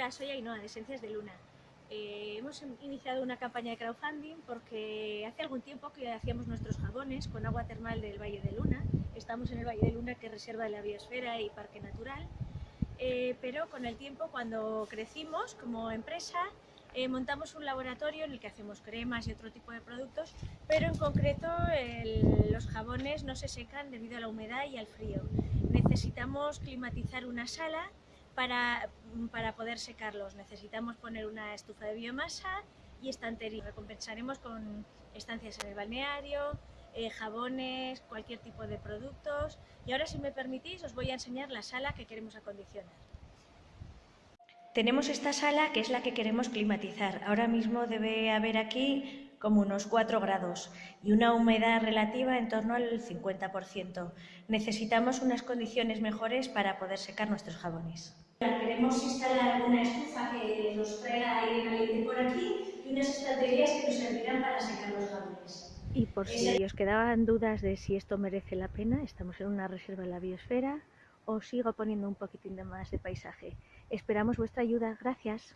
Hola, soy Ainhoa de Esencias de Luna. Eh, hemos iniciado una campaña de crowdfunding porque hace algún tiempo que hacíamos nuestros jabones con agua termal del Valle de Luna. Estamos en el Valle de Luna, que es reserva de la biosfera y parque natural. Eh, pero con el tiempo, cuando crecimos como empresa, eh, montamos un laboratorio en el que hacemos cremas y otro tipo de productos, pero en concreto los jabones no se secan debido a la humedad y al frío. Necesitamos climatizar una sala para, para poder secarlos necesitamos poner una estufa de biomasa y estantería. Recompensaremos con estancias en el balneario, eh, jabones, cualquier tipo de productos. Y ahora, si me permitís, os voy a enseñar la sala que queremos acondicionar. Tenemos esta sala que es la que queremos climatizar. Ahora mismo debe haber aquí como unos 4 grados y una humedad relativa en torno al 50%. Necesitamos unas condiciones mejores para poder secar nuestros jabones. Queremos instalar una estufa que nos traiga aire caliente por aquí y unas estanterías que nos servirán para secar los jabones. Y por si os quedaban dudas de si esto merece la pena, estamos en una reserva de la biosfera, os sigo poniendo un poquitín de más de paisaje. Esperamos vuestra ayuda. Gracias.